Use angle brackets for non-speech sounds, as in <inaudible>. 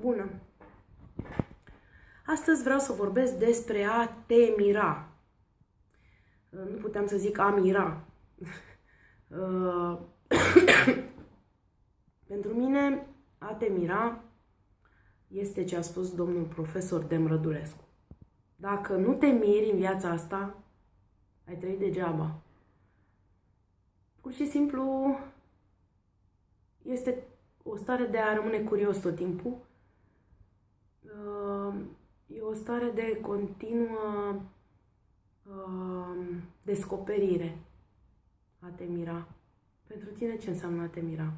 Bună! Astăzi vreau să vorbesc despre a te mira. Nu puteam să zic a mira. Uh, <coughs> pentru mine, a te mira este ce a spus domnul profesor Demrădulescu. Dacă nu te miri în viața asta, ai trăit degeaba. Pur și simplu este o stare de a rămâne curios tot timpul. Uh, e o stare de continuă uh, descoperire a te mira. Pentru tine ce înseamnă a te mira?